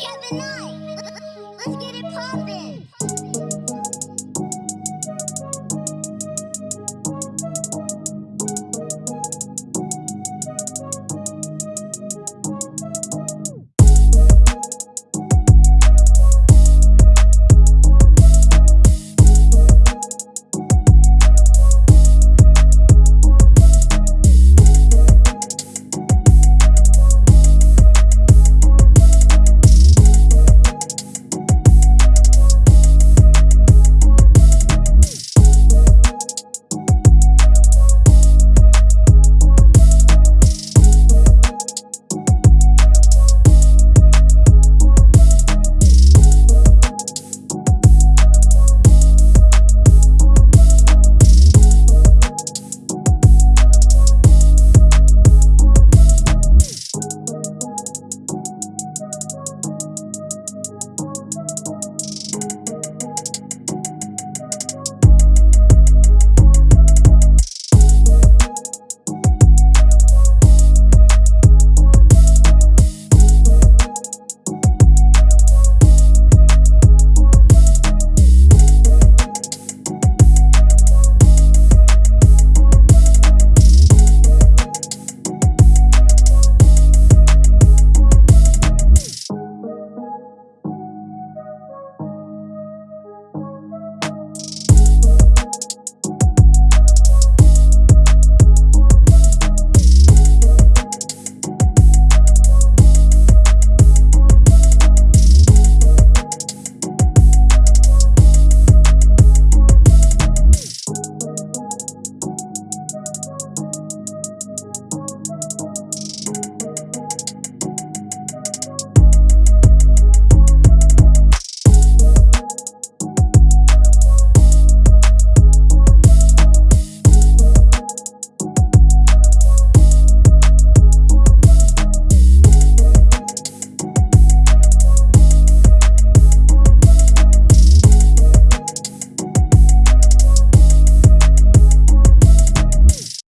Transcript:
Kevin Knight. Let's get it.